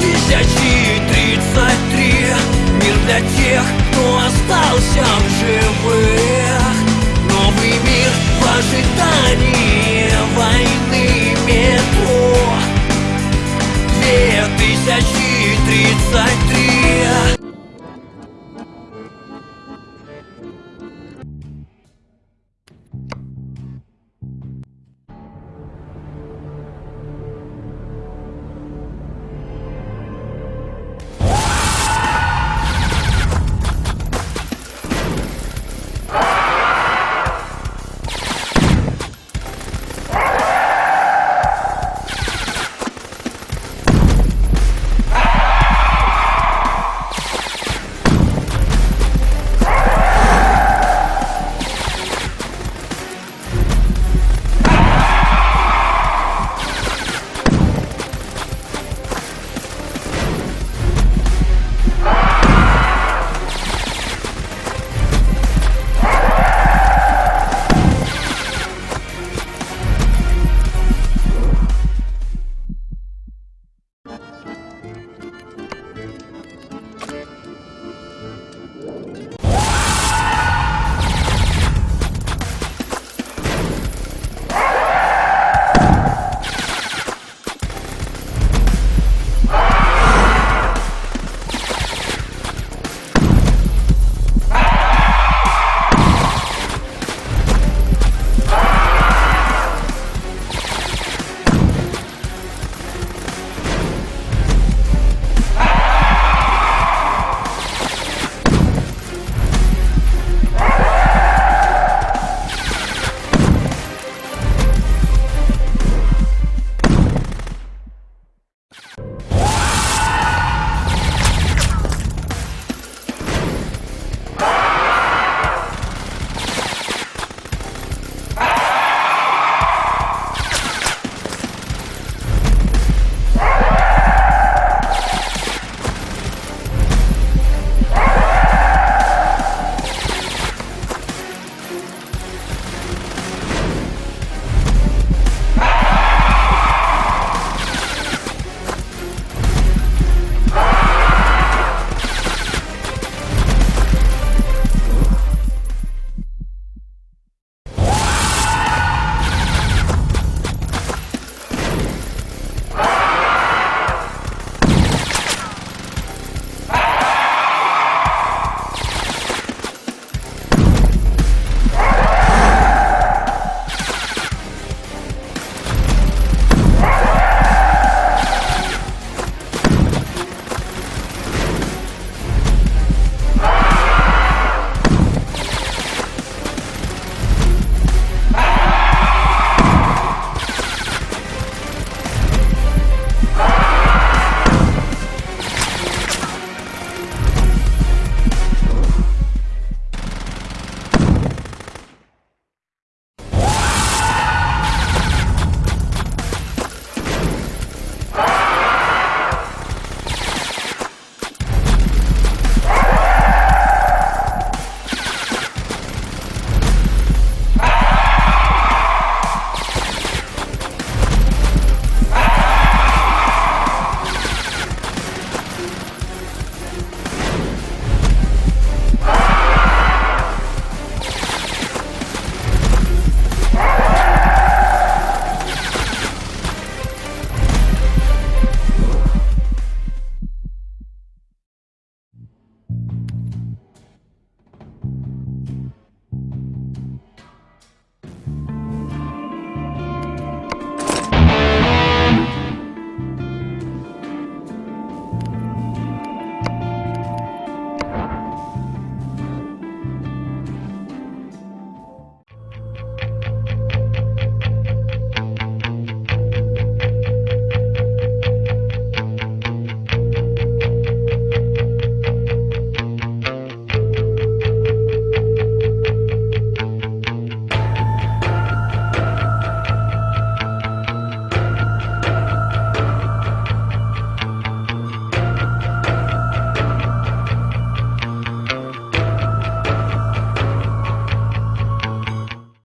2033 Мир для тех, кто остался в живых.